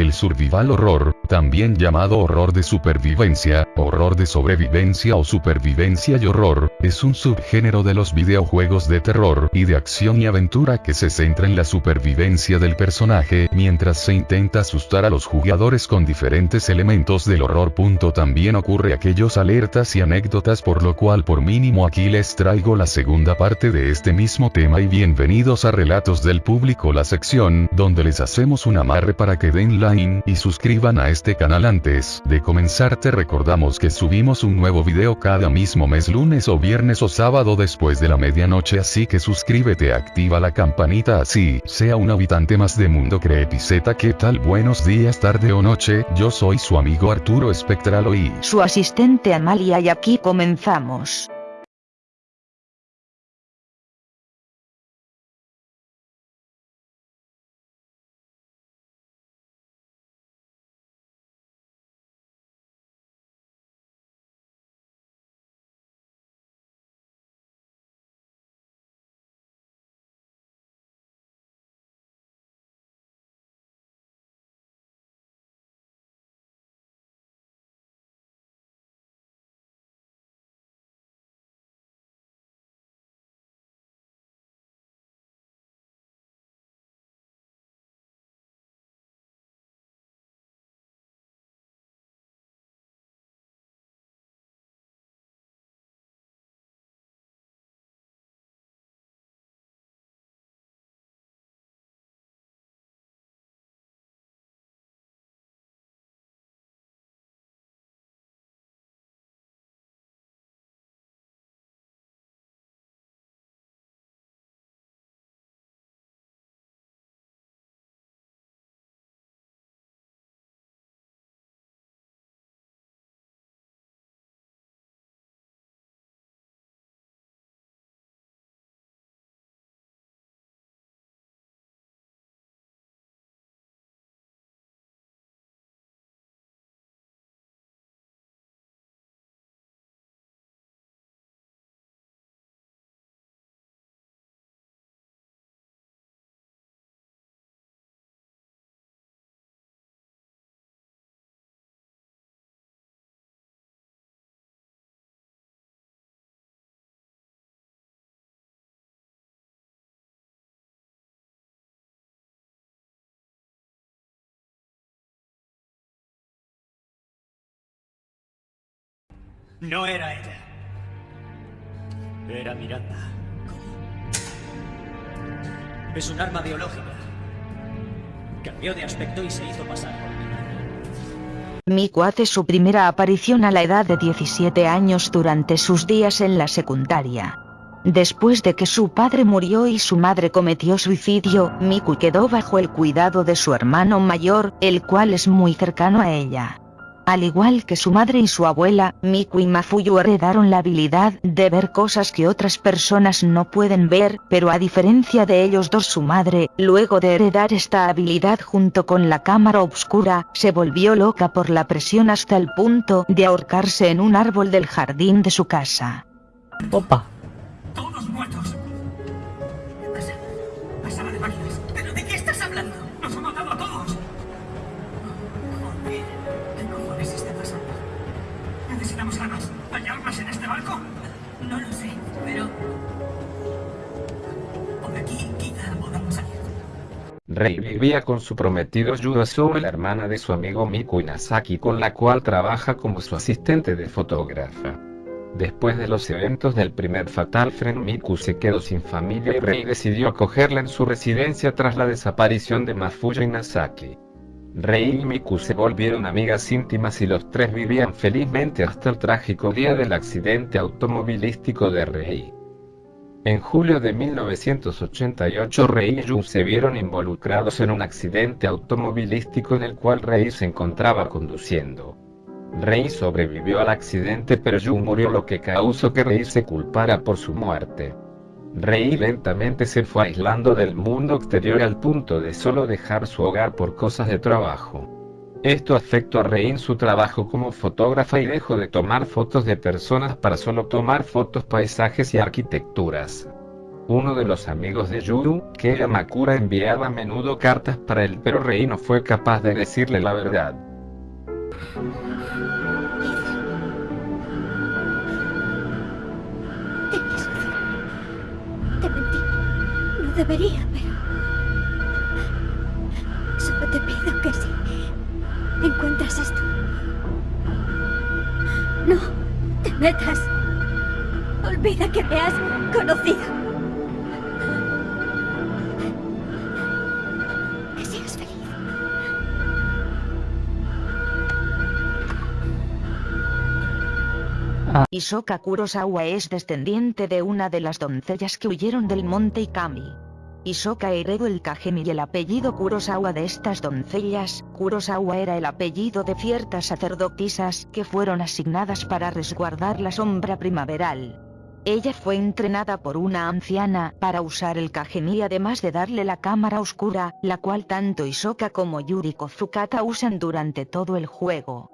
El survival horror, también llamado horror de supervivencia, horror de sobrevivencia o supervivencia y horror, es un subgénero de los videojuegos de terror y de acción y aventura que se centra en la supervivencia del personaje mientras se intenta asustar a los jugadores con diferentes elementos del horror. También ocurre aquellos alertas y anécdotas por lo cual por mínimo aquí les traigo la segunda parte de este mismo tema y bienvenidos a Relatos del Público la sección donde les hacemos un amarre para que den like y suscriban a este canal antes de comenzar te recordamos que subimos un nuevo video cada mismo mes lunes o viernes o sábado después de la medianoche así que suscríbete activa la campanita así sea un habitante más de Mundo Creepyzeta ¿qué tal? Buenos días tarde o noche, yo soy su amigo Arturo Espectral y su asistente Amalia y aquí comenzamos. No era ella. Era Miranda. Es un arma biológica. Cambió de aspecto y se hizo pasar por mí. Miku hace su primera aparición a la edad de 17 años durante sus días en la secundaria. Después de que su padre murió y su madre cometió suicidio, Miku quedó bajo el cuidado de su hermano mayor, el cual es muy cercano a ella. Al igual que su madre y su abuela, Miku y Mafuyu heredaron la habilidad de ver cosas que otras personas no pueden ver, pero a diferencia de ellos dos su madre, luego de heredar esta habilidad junto con la cámara oscura, se volvió loca por la presión hasta el punto de ahorcarse en un árbol del jardín de su casa. Opa. Rei vivía con su prometido Yudasu, la hermana de su amigo Miku Inazaki, con la cual trabaja como su asistente de fotógrafa. Después de los eventos del primer Fatal Frame Miku se quedó sin familia y Rei decidió acogerla en su residencia tras la desaparición de Mafuyo Inazaki. Rei y Miku se volvieron amigas íntimas y los tres vivían felizmente hasta el trágico día del accidente automovilístico de Rei. En julio de 1988 Rei y Yu se vieron involucrados en un accidente automovilístico en el cual Rei se encontraba conduciendo. Rei sobrevivió al accidente pero Yu murió lo que causó que Rei se culpara por su muerte. Rei lentamente se fue aislando del mundo exterior al punto de solo dejar su hogar por cosas de trabajo. Esto afectó a Rei en su trabajo como fotógrafa y dejó de tomar fotos de personas para solo tomar fotos paisajes y arquitecturas. uno de los amigos de Yuru, que Amakura enviaba a menudo cartas para él, pero Rei no fue capaz de decirle la verdad. Te mentí. No debería, pero... Solo te pido que si encuentras esto... No te metas. Olvida que me has conocido. Que seas feliz. Isoka Kurosawa es descendiente de una de las doncellas que huyeron del monte Ikami. Isoka heredó el Kagemi y el apellido Kurosawa de estas doncellas. Kurosawa era el apellido de ciertas sacerdotisas que fueron asignadas para resguardar la sombra primaveral. Ella fue entrenada por una anciana para usar el Kagemi además de darle la cámara oscura, la cual tanto Isoka como Yuri Kozukata usan durante todo el juego.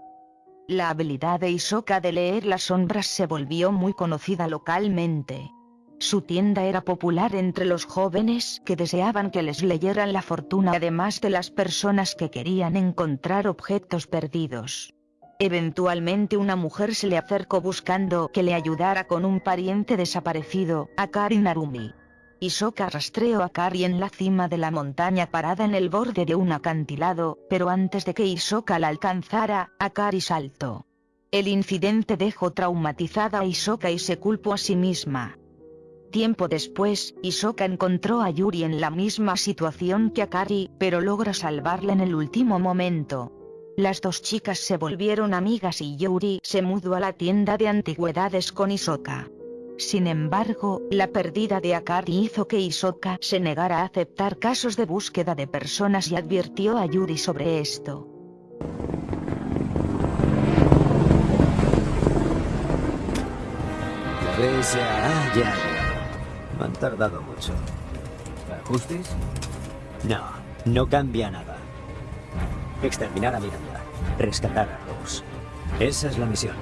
La habilidad de Isoka de leer las sombras se volvió muy conocida localmente. Su tienda era popular entre los jóvenes que deseaban que les leyeran la fortuna además de las personas que querían encontrar objetos perdidos. Eventualmente una mujer se le acercó buscando que le ayudara con un pariente desaparecido, Akari Narumi. Isoka rastreó a Akari en la cima de la montaña parada en el borde de un acantilado, pero antes de que Isoka la alcanzara, Akari saltó. El incidente dejó traumatizada a Isoka y se culpó a sí misma. Tiempo después, Isoka encontró a Yuri en la misma situación que Akari, pero logra salvarla en el último momento. Las dos chicas se volvieron amigas y Yuri se mudó a la tienda de antigüedades con Isoka. Sin embargo, la pérdida de Akari hizo que Isoka se negara a aceptar casos de búsqueda de personas y advirtió a Yuri sobre esto. Han tardado mucho. ¿Ajustes? No, no cambia nada. Exterminar a Miranda. Rescatar a Rose. Esa es la misión.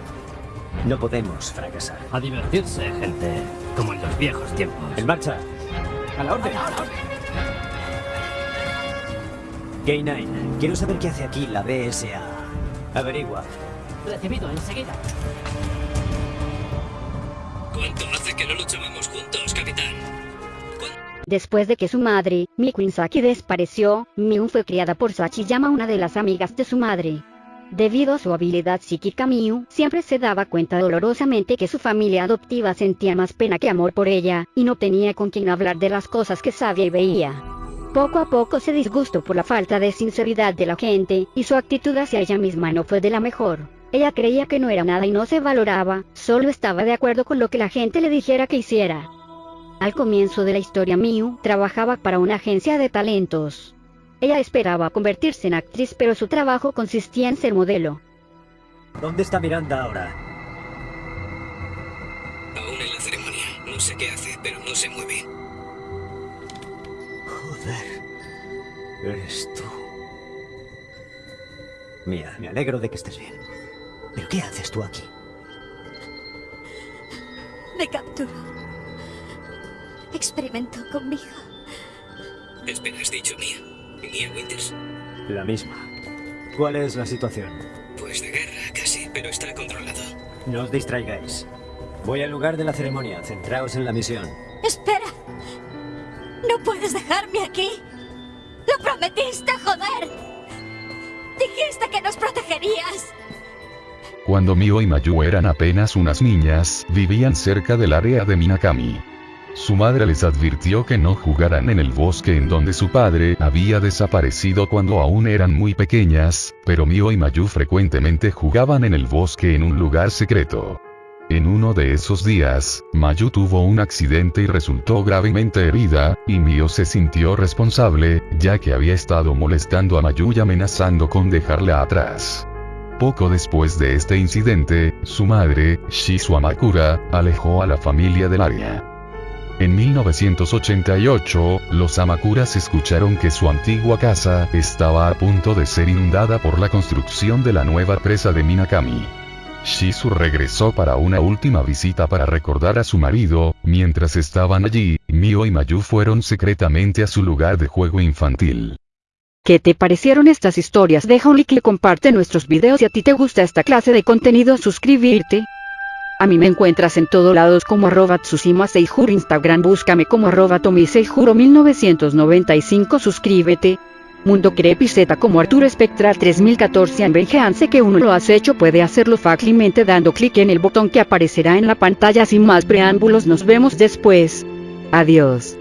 No podemos fracasar. A divertirse, gente. Como en los viejos tiempos. En marcha. A la orden. K9, quiero saber qué hace aquí la BSA. Averigua. Recibido enseguida. Después de que su madre, Miku Saki desapareció, Miu fue criada por Sachiyama, una de las amigas de su madre. Debido a su habilidad psíquica Miu siempre se daba cuenta dolorosamente que su familia adoptiva sentía más pena que amor por ella, y no tenía con quien hablar de las cosas que sabía y veía. Poco a poco se disgustó por la falta de sinceridad de la gente, y su actitud hacia ella misma no fue de la mejor. Ella creía que no era nada y no se valoraba, solo estaba de acuerdo con lo que la gente le dijera que hiciera. Al comienzo de la historia Miu trabajaba para una agencia de talentos. Ella esperaba convertirse en actriz pero su trabajo consistía en ser modelo. ¿Dónde está Miranda ahora? Aún en la ceremonia. No sé qué hace, pero no se mueve. Joder. Eres tú. Mía, me alegro de que estés bien. ¿Pero qué haces tú aquí? Me capturó. Experimentó conmigo. Espera, has dicho Mia. Mia Winters. La misma. ¿Cuál es la situación? Pues de guerra, casi, pero está controlado. No os distraigáis. Voy al lugar de la ceremonia. Centraos en la misión. ¡Espera! ¡No puedes dejarme aquí! ¡Lo prometiste, joder! Dijiste que nos protegerías. Cuando Mio y Mayu eran apenas unas niñas, vivían cerca del área de Minakami. Su madre les advirtió que no jugaran en el bosque en donde su padre había desaparecido cuando aún eran muy pequeñas, pero Mio y Mayu frecuentemente jugaban en el bosque en un lugar secreto. En uno de esos días, Mayu tuvo un accidente y resultó gravemente herida, y Mio se sintió responsable, ya que había estado molestando a Mayu y amenazando con dejarla atrás. Poco después de este incidente, su madre, Shizu Amakura, alejó a la familia del área. En 1988, los Amakuras escucharon que su antigua casa estaba a punto de ser inundada por la construcción de la nueva presa de Minakami. Shizu regresó para una última visita para recordar a su marido, mientras estaban allí, Mio y Mayu fueron secretamente a su lugar de juego infantil. ¿Qué te parecieron estas historias? Deja un like y comparte nuestros videos si a ti te gusta esta clase de contenido suscribirte. A mí me encuentras en todos lados como arroba Tsushima Seijuro Instagram búscame como arroba Tomi Seijuro 1995 suscríbete. Mundo Creepy Z como Arturo Spectral 3014 en sé que uno lo has hecho puede hacerlo fácilmente dando clic en el botón que aparecerá en la pantalla sin más preámbulos nos vemos después. Adiós.